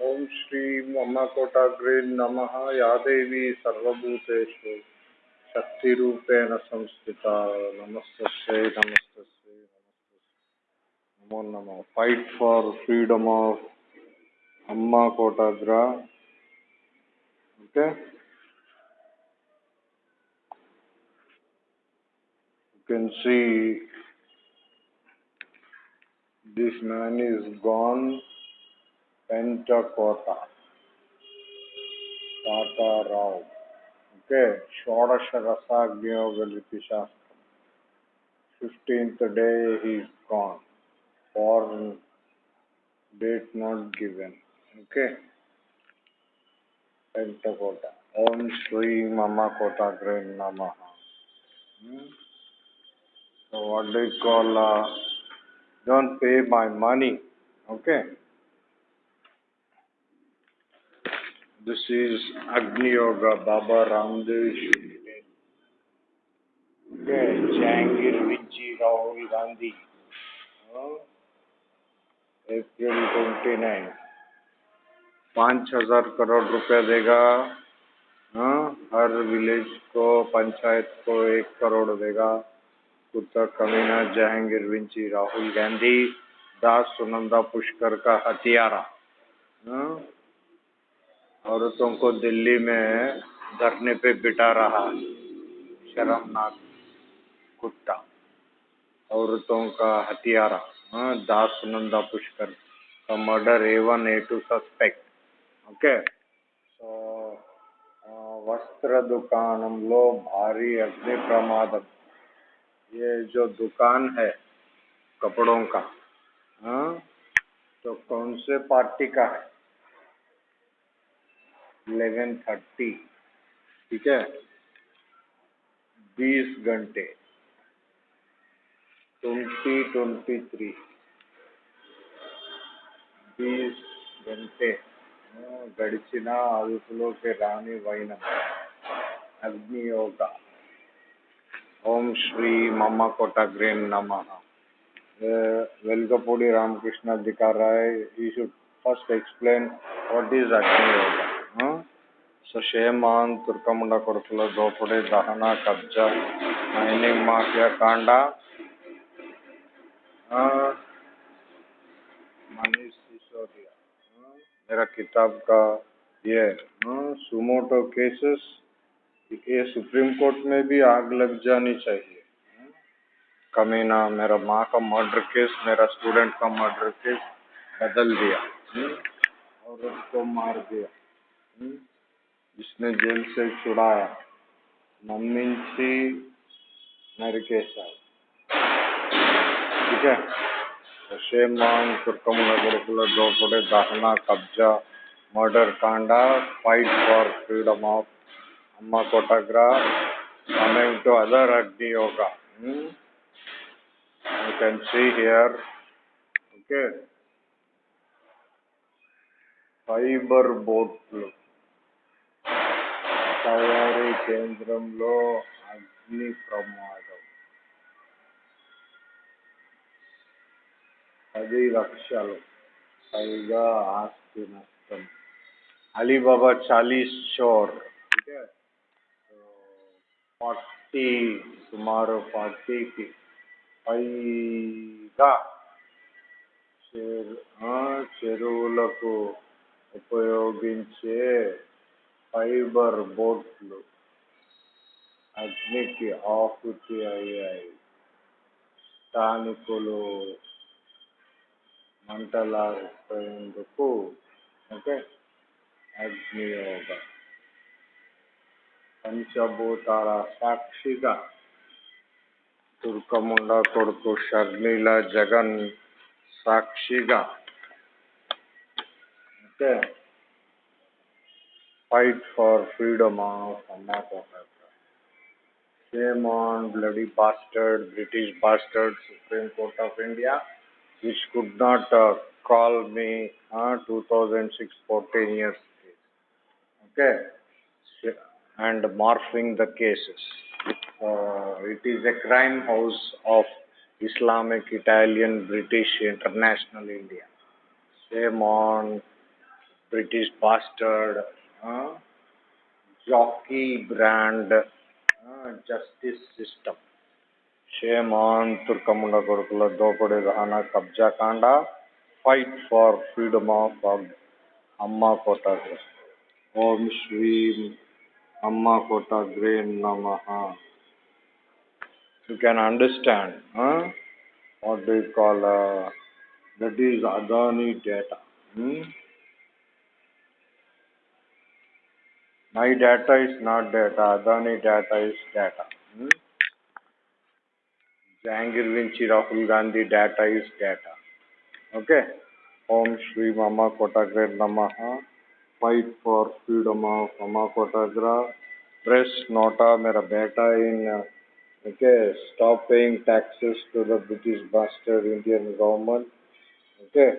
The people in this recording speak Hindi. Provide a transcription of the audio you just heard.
ओम श्री मम्मकोटाग्रे नमः। या देवी सर्वभूतेषु शक्तिरूपेण संस्थिता। नमस्तस्यै नमस्तस्यै नमस्तस्यै। नमो नमः। Fight for freedom of Amma Kotagra okay? You can see this man is gone. Pentakota Tata Rao okay Shodash Rasagyogaliti Shastram 15th day he is gone born date not given okay Pentakota Om Shri Mama Kotagra Namaha hmm? so what do you call uh, don't pay my money okay this is Agni Yoga Baba Ramdev okay Vinci Rahul Gandhi. Oh, April 29 पाँच हज़ार करोड़ रुपया देगा हाँ? हर विलेज को पंचायत को एक करोड़ देगा। कुत्ता कमीना जहांगीर विंची राहुल गांधी दास सुनंदा पुष्कर का हथियारा हाँ? औरतों को दिल्ली में धरने पे बिटा रहा है शर्मनाक कुत्ता। औरतों का हथियारा हाँ, दास नंदा पुष्कर का murder A one A two suspect okay? तो वस्त्र दुकान, हम लोग भारी अग्नि प्रमाद ये जो दुकान है कपड़ों का हाँ तो कौन से पार्टी का है? इलेवन थर्टी ठीक है बीस घंटे ट्वेंटी ट्वेंटी थ्री बीस घंटे గడిచిన అదుపులోకి రాని వైనం అగ్నియోగ ఓం శ్రీ మమ్మ కొట్టగ్రేన్ నమ వెల్కపూడి Ramakrishna దికారాయ్ he should first explain what is అగ్నియోగ ಸಶೇಮಾನ್ ತುರ್ಕಮುಂಡ ಕೊರಕಲ ದೋಪಡೆ ದಹನ ಕಬ್ಜ ಮೈನಿಂಗ್ ಮಾಫಿಯಾ ಕಾಂಡ मनीष सिसोदिया मेरा किताब का ये सुमोटो केसेस, ये सुप्रीम कोर्ट में भी आग लग जानी चाहिए। कमीना, मेरा माँ का मर्डर केस, मेरा स्टूडेंट का मर्डर केस बदल दिया हम्म, और उसको मार दिया हम्म। जिसने जेल से छुड़ाया नमिंसी नरकेशा ठीक है नशे मांग कुरकम गुरुकुल दोपड़े दहना कब्जा, murder Kanda fight for freedom of Amma कोटाग्रा coming to other Agni Yoga. You can see here okay fibre boat look. తయారీ కేంద్రంలో అగ్ని ప్రమాదం. పది లక్షలు. పైగా ఆస్తి నష్టం. అలీబాబా చాలీస్ చోర్ ఫార్టీ సుమారు ఫార్టీకి పైగా చెరువులకు ఉపయోగించే ఫైబర్ బోట్లు అగ్నికి ఆహుతి అయ్యాయి స్థానికులు మంటలాడిపోయేందుకు ఓకే అగ్నియోగ పంచభూతాల సాక్షిగా తుర్కముండ కొడుకు షర్మిల జగన్ సాక్షిగా fight for freedom of map. Shame on bloody bastard, British bastard, Supreme Court of India, which could not uh, call me uh, 2006 for 10 years Okay, and morphing the cases. Uh, it is a crime house of Islamic, Italian, British, International India. Shame on British bastard, हाँ, जॉकी ब्रांड हाँ, जस्टिस सिस्टम। शेमान तुर्कमुंडा कोरकुला दोपड़े रहना कब्जा Kanda fight for freedom of Amma Kota ग्रे ओम श्री अम्मा कोटा ग्रे नमः। You can understand what do you call that is Adani data hmm My data is not data, Adani data is data. Hmm? Jahangir Vinci Rahul Gandhi data is data. Okay? Om Shri Mama Kotagra Namaha. Fight for freedom of Mama Kotagra. Press nota मेरा बेटा in okay stop paying taxes to the British bastard Indian government okay